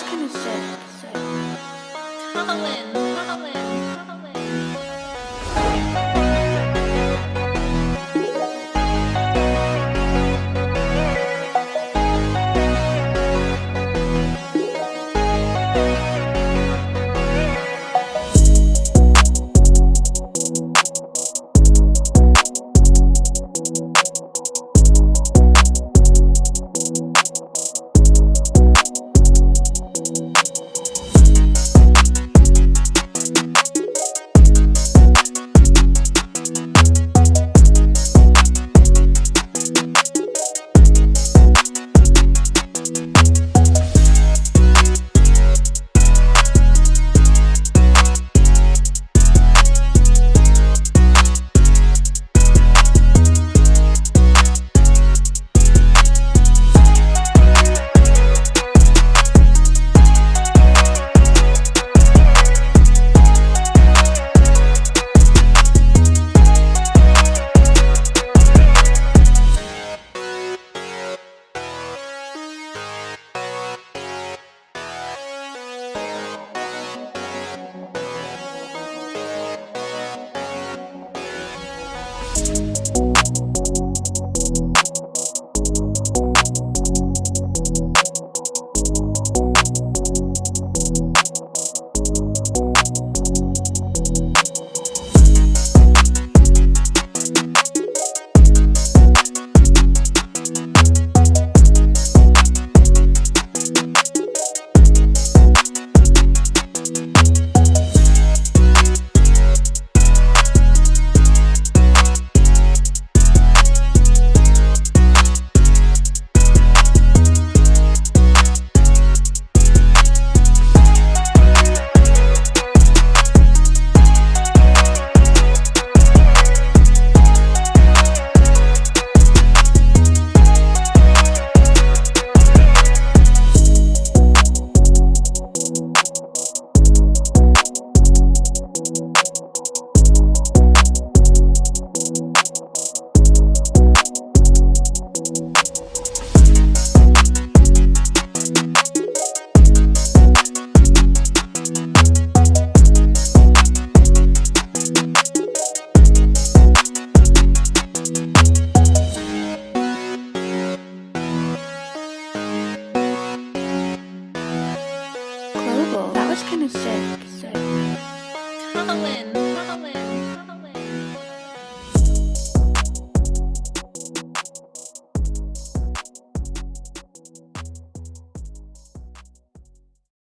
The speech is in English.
else can you say? say? Colin. sick, sick. Colin, Colin.